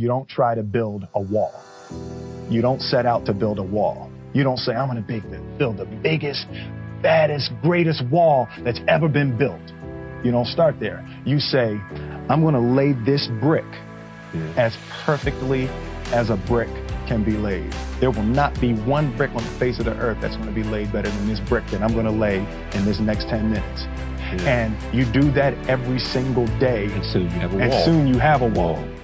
you don't try to build a wall. You don't set out to build a wall. You don't say, I'm going to build the biggest, baddest, greatest wall that's ever been built. You don't start there. You say, I'm going to lay this brick as perfectly as a brick can be laid. There will not be one brick on the face of the earth that's going to be laid better than this brick that I'm going to lay in this next 10 minutes. Yeah. And you do that every single day. And soon you have a wall. And soon you have a wall.